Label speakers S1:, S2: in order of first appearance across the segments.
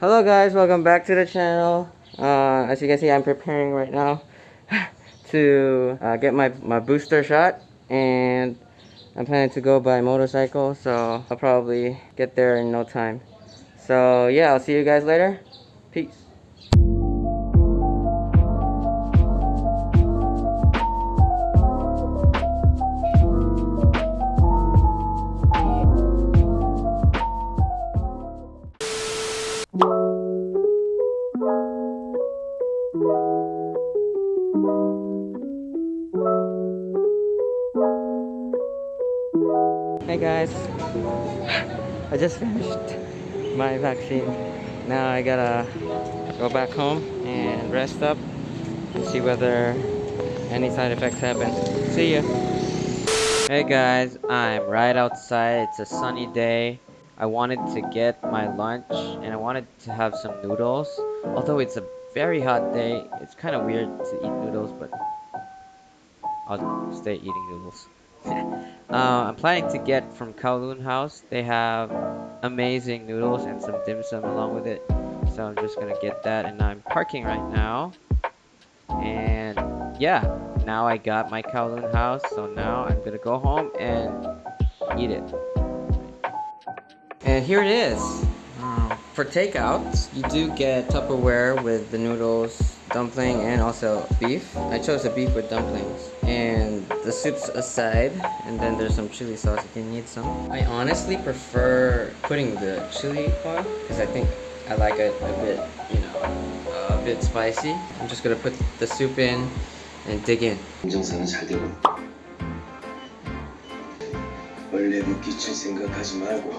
S1: Hello guys, welcome back to the channel. Uh, as you can see, I'm preparing right now to uh, get my, my booster shot and I'm planning to go by motorcycle so I'll probably get there in no time. So yeah, I'll see you guys later. Peace. Hey guys, I just finished my vaccine. Now I gotta go back home and rest up and see whether any side effects happen. See ya. Hey guys, I'm right outside. It's a sunny day. I wanted to get my lunch and I wanted to have some noodles. Although it's a very hot day, it's kind of weird to eat noodles, but I'll stay eating noodles. uh, I'm planning to get from Kowloon House. They have amazing noodles and some dim sum along with it. So I'm just gonna get that and I'm parking right now. And yeah, now I got my Kowloon House. So now I'm gonna go home and eat it. And here it is. Um, for takeouts, you do get Tupperware with the noodles, dumpling, and also beef. I chose the beef with dumplings. And the soup's aside, and then there's some chili sauce if you need some. I honestly prefer putting the chili on, because I think I like it a bit, you know, a bit spicy. I'm just gonna put the soup in and dig in.
S2: 인정사는 잘 되고 원래 묻기칠 생각하지 말고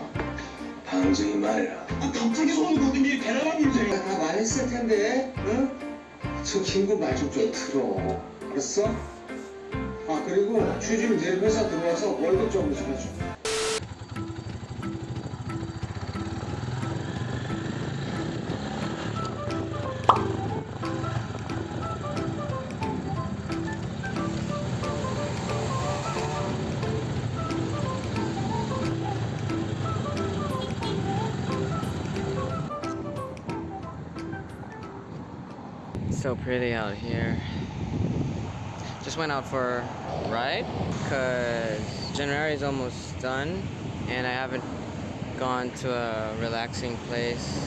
S2: 방정이 말라 갑자기 손을 거둔 게 대단한 문제야 다 말했을 텐데 응? 저 친구 말 좀 좀 들어 알았어? 아 그리고 취준 내일 회사 들어와서 월급 좀 주어줘
S1: so pretty out here. Just went out for a ride because January is almost done and I haven't gone to a relaxing place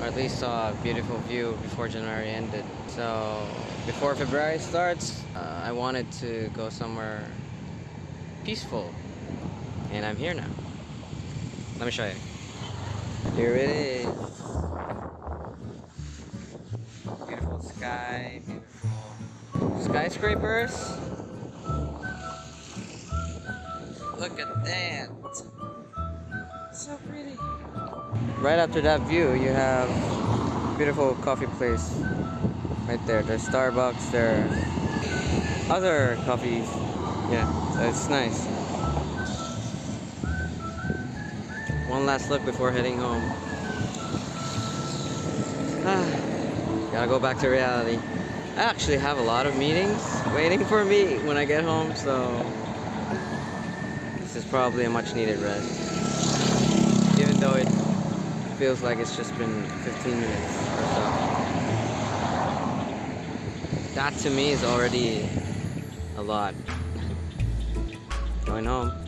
S1: or at least saw a beautiful view before January ended. So before February starts, uh, I wanted to go somewhere peaceful and I'm here now. Let me show you. Here it is. Beautiful sky, beautiful skyscrapers. Look at that. So pretty. Right after that view, you have beautiful coffee place right there. There's Starbucks, there other coffees. Yeah, so it's nice. One last look before heading home. Ah. Gotta go back to reality. I actually have a lot of meetings waiting for me when I get home, so this is probably a much needed rest. Even though it feels like it's just been 15 minutes or so. That to me is already a lot. Going home.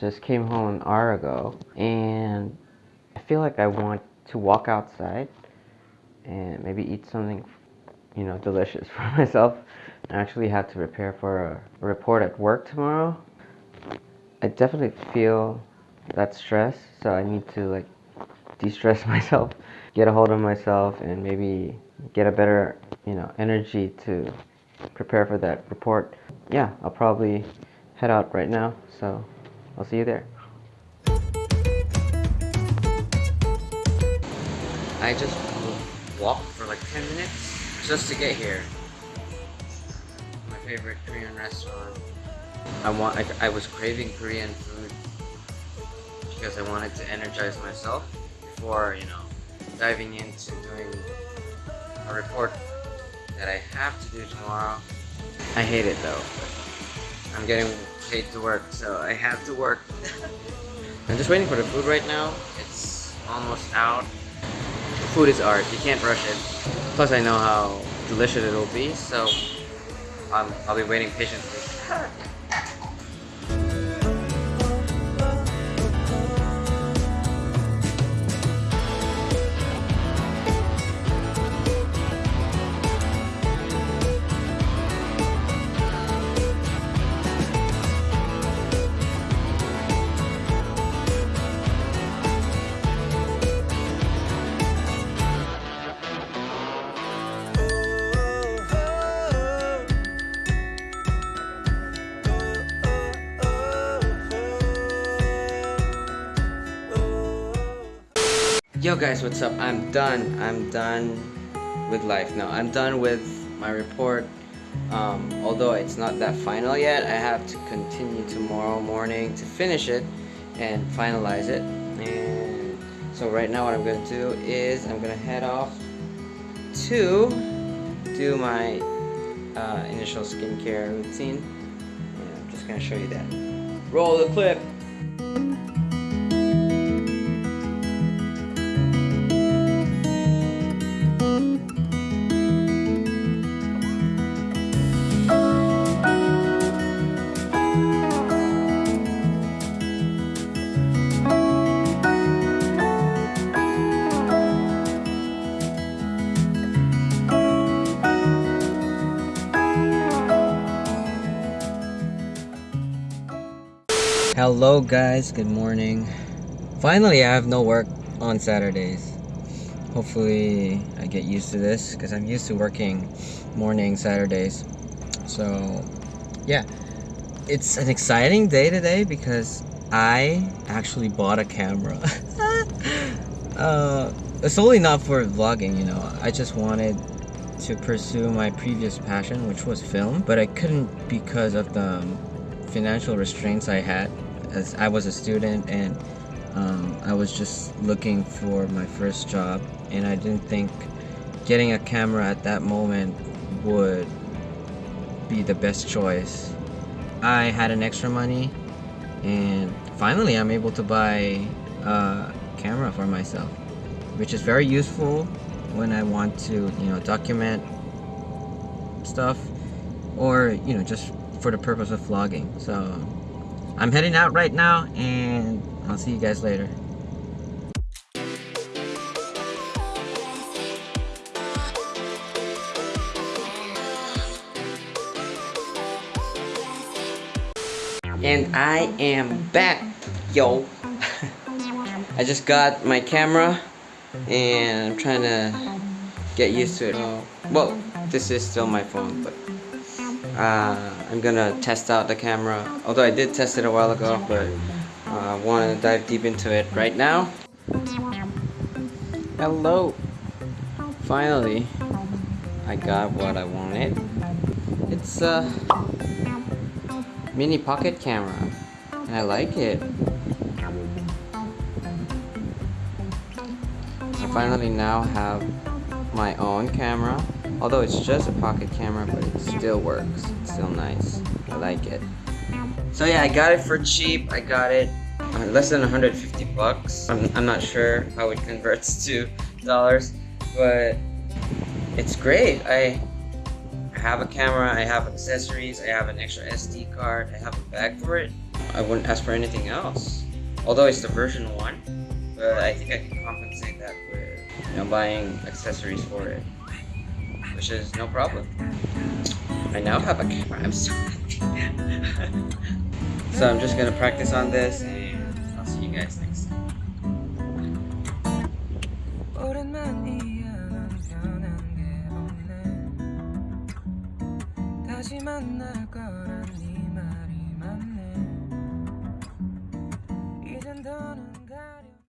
S1: Just came home an hour ago and I feel like I want to walk outside and maybe eat something, you know, delicious for myself. I actually have to prepare for a report at work tomorrow. I definitely feel that stress, so I need to like de-stress myself, get a hold of myself and maybe get a better, you know, energy to prepare for that report. yeah, I'll probably head out right now. So I'll see you there. I just walked for like 10 minutes just to get here. My favorite Korean restaurant. I want. I, I was craving Korean food because I wanted to energize myself before you know diving into doing a report that I have to do tomorrow. I hate it though. I'm getting paid to work, so I have to work. I'm just waiting for the food right now. It's almost out. Food is art. You can't rush it. Plus, I know how delicious it will be, so um, I'll be waiting patiently. Yo guys, what's up? I'm done. I'm done with life now. I'm done with my report. Um, although it's not that final yet, I have to continue tomorrow morning to finish it and finalize it. And so right now what I'm going to do is I'm going to head off to do my uh, initial skincare routine. And I'm just going to show you that. Roll the clip! Hello guys, good morning. Finally, I have no work on Saturdays. Hopefully, I get used to this because I'm used to working morning Saturdays. So, yeah, it's an exciting day today because I actually bought a camera. uh, it's only not for vlogging, you know. I just wanted to pursue my previous passion, which was film, but I couldn't because of the financial restraints I had as I was a student and um, I was just looking for my first job and I didn't think getting a camera at that moment would be the best choice. I had an extra money and finally I'm able to buy a camera for myself which is very useful when I want to you know document stuff or you know just for the purpose of vlogging so I'm heading out right now and I'll see you guys later. And I am back yo. I just got my camera and I'm trying to get used to it. Well this is still my phone but uh, I'm gonna test out the camera. Although I did test it a while ago but I uh, want to dive deep into it right now. Hello. Finally I got what I wanted. It's a mini pocket camera and I like it. I finally now have my own camera although it's just a pocket camera but it still works. It's still nice. I like it. So yeah I got it for cheap. I got it uh, less than 150 bucks. I'm, I'm not sure how it converts to dollars but it's great. I have a camera I have accessories I have an extra SD card I have a bag for it. I wouldn't ask for anything else. Although it's the version 1 but I think I can compensate that with you know buying accessories for it which is no problem. I now have a camera, I'm so happy. so I'm just gonna practice on this and I'll see you guys next time. 만날 거란